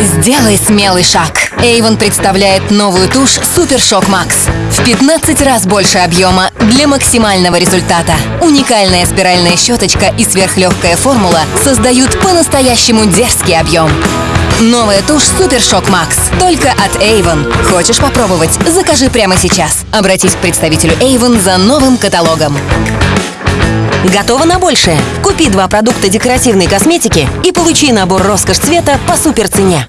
Сделай смелый шаг. Avon представляет новую тушь Super Shock Макс. В 15 раз больше объема для максимального результата. Уникальная спиральная щеточка и сверхлегкая формула создают по-настоящему дерзкий объем. Новая тушь Super Shock Макс. Только от Avon. Хочешь попробовать? Закажи прямо сейчас. Обратись к представителю Avon за новым каталогом. Готова на большее? Купи два продукта декоративной косметики и получи набор роскошь цвета по суперцене.